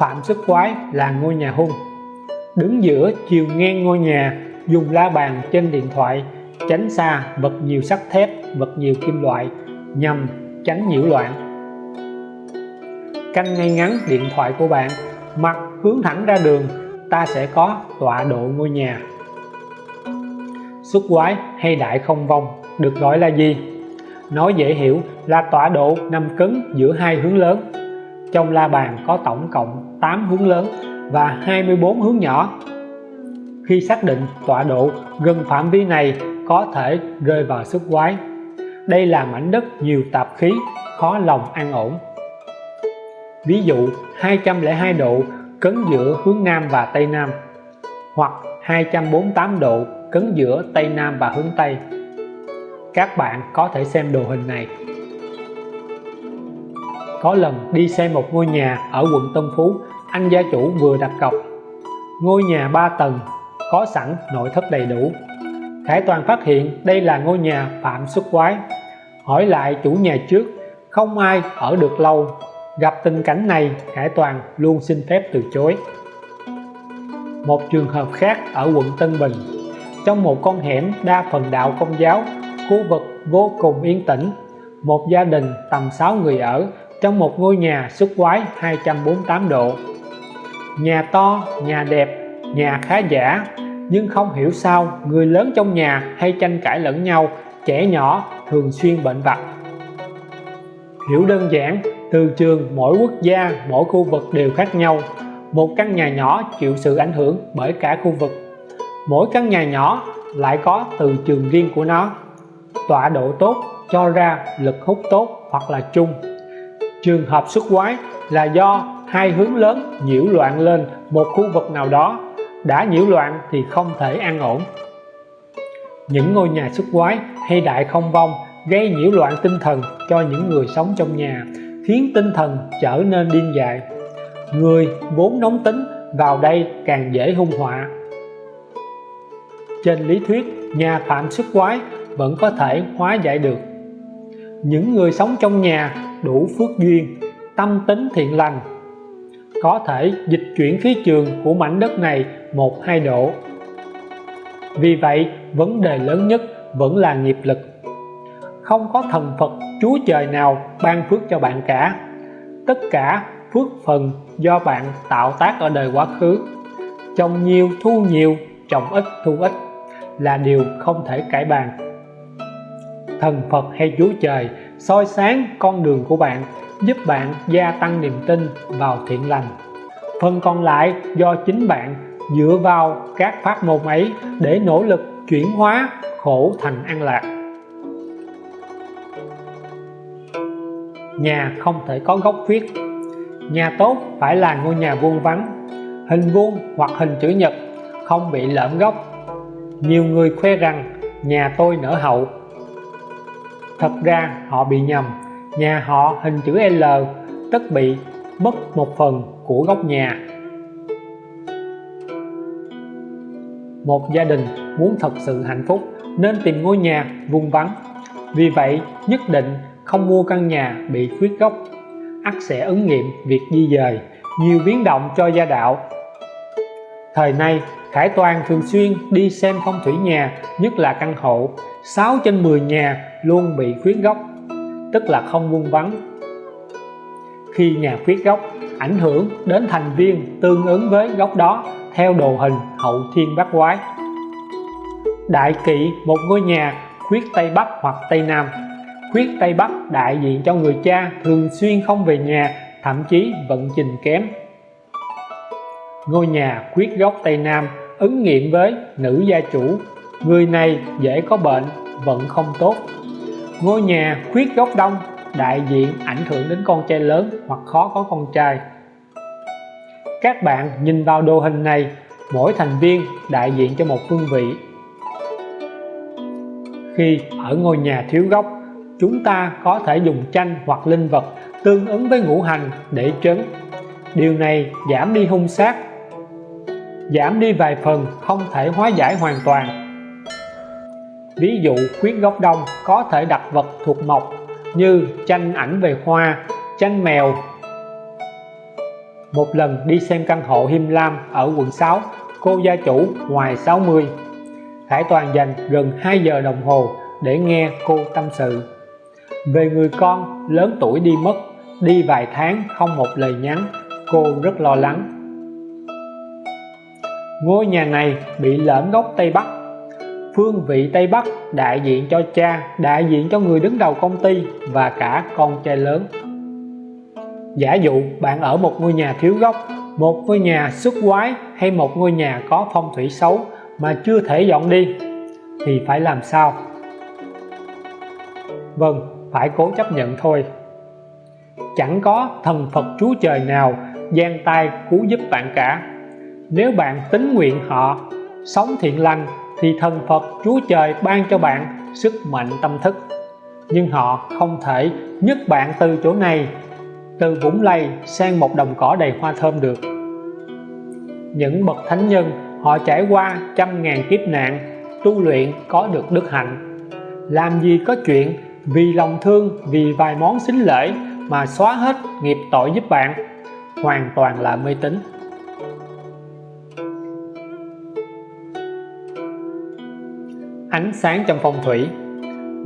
phạm xuất quái là ngôi nhà hung. Đứng giữa chiều ngang ngôi nhà, dùng la bàn trên điện thoại, tránh xa vật nhiều sắt thép, vật nhiều kim loại, nhằm tránh nhiễu loạn. Căn ngay ngắn điện thoại của bạn mặt hướng thẳng ra đường, ta sẽ có tọa độ ngôi nhà. Xuất quái hay đại không vong, được gọi là gì? Nói dễ hiểu là tọa độ nằm cứng giữa hai hướng lớn trong la bàn có tổng cộng 8 hướng lớn và 24 hướng nhỏ. Khi xác định tọa độ gần phạm vi này có thể rơi vào xuất quái, đây là mảnh đất nhiều tạp khí, khó lòng an ổn. Ví dụ 202 độ cấn giữa hướng Nam và Tây Nam, hoặc 248 độ cấn giữa Tây Nam và hướng Tây. Các bạn có thể xem đồ hình này có lần đi xem một ngôi nhà ở quận Tân Phú, anh gia chủ vừa đặt cọc. Ngôi nhà 3 tầng, có sẵn nội thất đầy đủ. Khải Toàn phát hiện đây là ngôi nhà phạm xuất quái. Hỏi lại chủ nhà trước, không ai ở được lâu. Gặp tình cảnh này, Khải Toàn luôn xin phép từ chối. Một trường hợp khác ở quận Tân Bình. Trong một con hẻm đa phần đạo công giáo, khu vực vô cùng yên tĩnh. Một gia đình tầm 6 người ở trong một ngôi nhà xuất quái 248 độ. Nhà to, nhà đẹp, nhà khá giả, nhưng không hiểu sao người lớn trong nhà hay tranh cãi lẫn nhau, trẻ nhỏ thường xuyên bệnh vặt. Hiểu đơn giản, từ trường, mỗi quốc gia, mỗi khu vực đều khác nhau. Một căn nhà nhỏ chịu sự ảnh hưởng bởi cả khu vực. Mỗi căn nhà nhỏ lại có từ trường riêng của nó. Tọa độ tốt cho ra, lực hút tốt hoặc là chung trường hợp xuất quái là do hai hướng lớn nhiễu loạn lên một khu vực nào đó. Đã nhiễu loạn thì không thể an ổn. Những ngôi nhà xuất quái hay đại không vong gây nhiễu loạn tinh thần cho những người sống trong nhà, khiến tinh thần trở nên điên dại. Người vốn nóng tính vào đây càng dễ hung họa. Trên lý thuyết, nhà phạm xuất quái vẫn có thể hóa giải được. Những người sống trong nhà đủ phước duyên, tâm tính thiện lành. Có thể dịch chuyển khí trường của mảnh đất này một, hai độ. Vì vậy, vấn đề lớn nhất vẫn là nghiệp lực. Không có thần Phật, Chúa Trời nào ban phước cho bạn cả. Tất cả phước phần do bạn tạo tác ở đời quá khứ. Trồng nhiều, thu nhiều, trồng ít, thu ít là điều không thể cải bàn. Thần Phật hay Chúa Trời soi sáng con đường của bạn, giúp bạn gia tăng niềm tin vào thiện lành. Phần còn lại do chính bạn dựa vào các pháp môn ấy để nỗ lực chuyển hóa khổ thành an lạc. Nhà không thể có góc viết. Nhà tốt phải là ngôi nhà vuông vắn hình vuông hoặc hình chữ nhật không bị lõm góc nhiều người khoe rằng, nhà tôi nở hậu thật ra, họ bị nhầm. Nhà họ hình chữ L tất bị mất một phần của góc nhà. Một gia đình muốn thật sự hạnh phúc nên tìm ngôi nhà vuông vắn vì vậy, nhất định không mua căn nhà bị khuyết góc ắt sẽ ứng nghiệm việc di dời, nhiều biến động cho gia đạo. Thời nay Khải Toàn thường xuyên đi xem phong thủy nhà, nhất là căn hộ. 6 trên 10 nhà luôn bị khuyết góc tức là không vuông vắn khi nhà khuyết góc ảnh hưởng đến thành viên tương ứng với góc đó theo đồ hình hậu thiên bát quái. Đại kỵ một ngôi nhà, khuyết tây bắc hoặc tây nam. Khuyết tây bắc đại diện cho người cha thường xuyên không về nhà, thậm chí vận trình kém ngôi nhà quyết góc tây nam ứng nghiệm với nữ gia chủ. Người này dễ có bệnh vận không tốt. Ngôi nhà khuyết góc đông đại diện ảnh hưởng đến con trai lớn hoặc khó có con trai. Các bạn nhìn vào đồ hình này, mỗi thành viên đại diện cho một phương vị. Khi ở ngôi nhà thiếu góc chúng ta có thể dùng tranh hoặc linh vật tương ứng với ngũ hành để trấn. Điều này giảm đi hung sát giảm đi vài phần, không thể hóa giải hoàn toàn. Ví dụ khuyết góc đông có thể đặt vật thuộc mộc như tranh ảnh về hoa, tranh mèo. Một lần đi xem căn hộ Him Lam ở quận 6 cô gia chủ ngoài 60 Khải Toàn dành gần 2 giờ đồng hồ để nghe cô tâm sự. Về người con lớn tuổi đi mất, đi vài tháng không một lời nhắn, cô rất lo lắng ngôi nhà này bị lõm gốc Tây Bắc. Phương vị Tây Bắc đại diện cho cha, đại diện cho người đứng đầu công ty và cả con trai lớn. Giả dụ bạn ở một ngôi nhà thiếu gốc, một ngôi nhà xuất quái hay một ngôi nhà có phong thủy xấu mà chưa thể dọn đi, thì phải làm sao? Vâng phải cố chấp nhận thôi. Chẳng có thần Phật Chúa Trời nào giang tay cứu giúp bạn cả nếu bạn tính nguyện họ, sống thiện lành thì thần Phật, Chúa Trời ban cho bạn sức mạnh tâm thức. Nhưng họ không thể nhấc bạn từ chỗ này, từ vũng lầy sang một đồng cỏ đầy hoa thơm được. Những bậc thánh nhân, họ trải qua trăm ngàn kiếp nạn, tu luyện có được đức hạnh. Làm gì có chuyện vì lòng thương, vì vài món xính lễ mà xóa hết nghiệp tội giúp bạn, hoàn toàn là mê tín. Ánh sáng trong phong thủy.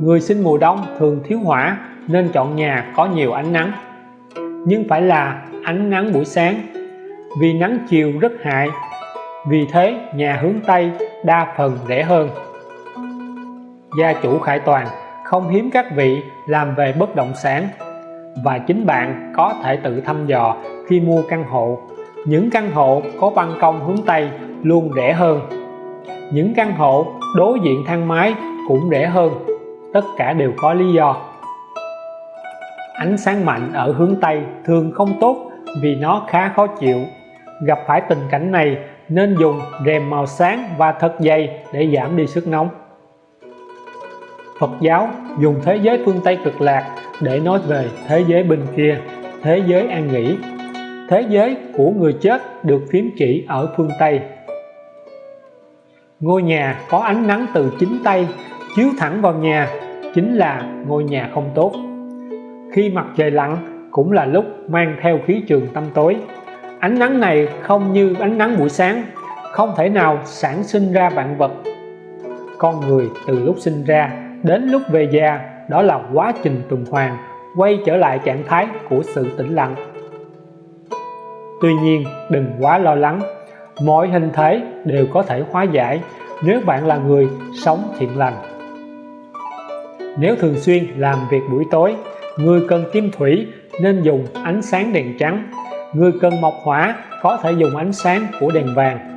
Người sinh mùa đông thường thiếu hỏa nên chọn nhà có nhiều ánh nắng. Nhưng phải là ánh nắng buổi sáng, vì nắng chiều rất hại. Vì thế, nhà hướng Tây đa phần rẻ hơn. Gia chủ Khải Toàn không hiếm các vị làm về bất động sản, và chính bạn có thể tự thăm dò khi mua căn hộ. Những căn hộ có ban công hướng Tây luôn rẻ hơn những căn hộ đối diện thang máy cũng rẻ hơn. Tất cả đều có lý do. Ánh sáng mạnh ở hướng Tây thường không tốt vì nó khá khó chịu. Gặp phải tình cảnh này, nên dùng rèm màu sáng và thật dày để giảm đi sức nóng. Phật giáo dùng thế giới phương Tây cực lạc để nói về thế giới bên kia, thế giới an nghỉ. Thế giới của người chết được phím chỉ ở phương Tây ngôi nhà có ánh nắng từ chính Tây chiếu thẳng vào nhà, chính là ngôi nhà không tốt. Khi mặt trời lặn, cũng là lúc mang theo khí trường tâm tối. Ánh nắng này không như ánh nắng buổi sáng, không thể nào sản sinh ra vạn vật. Con người từ lúc sinh ra đến lúc về già, đó là quá trình tuần hoàn, quay trở lại trạng thái của sự tĩnh lặng. Tuy nhiên, đừng quá lo lắng mọi hình thể đều có thể hóa giải nếu bạn là người sống thiện lành. Nếu thường xuyên làm việc buổi tối, người cần kim thủy nên dùng ánh sáng đèn trắng. Người cần mộc hỏa có thể dùng ánh sáng của đèn vàng.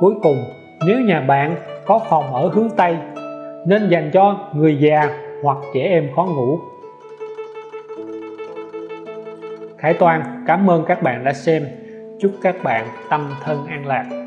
Cuối cùng, nếu nhà bạn có phòng ở hướng Tây, nên dành cho người già hoặc trẻ em khó ngủ. Khải Toàn, cảm ơn các bạn đã xem chúc các bạn tâm thân an lạc.